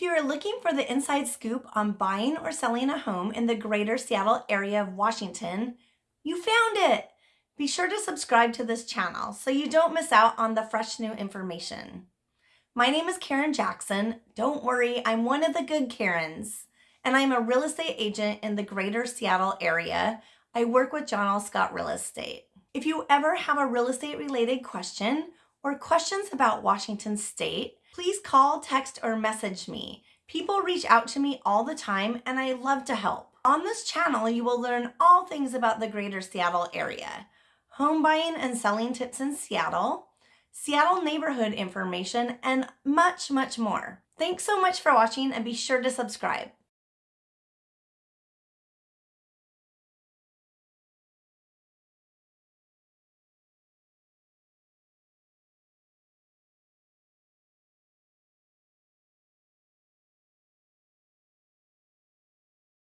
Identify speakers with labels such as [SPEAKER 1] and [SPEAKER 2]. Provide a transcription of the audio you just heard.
[SPEAKER 1] If you are looking for the inside scoop on buying or selling a home in the greater Seattle area of Washington, you found it! Be sure to subscribe to this channel so you don't miss out on the fresh new information. My name is Karen Jackson. Don't worry, I'm one of the good Karens, and I'm a real estate agent in the greater Seattle area. I work with John L. Scott Real Estate. If you ever have a real estate related question or questions about Washington State, please call, text, or message me. People reach out to me all the time and I love to help. On this channel, you will learn all things about the greater Seattle area, home buying and selling tips in Seattle, Seattle neighborhood information, and much, much more. Thanks so much for watching and be sure to subscribe.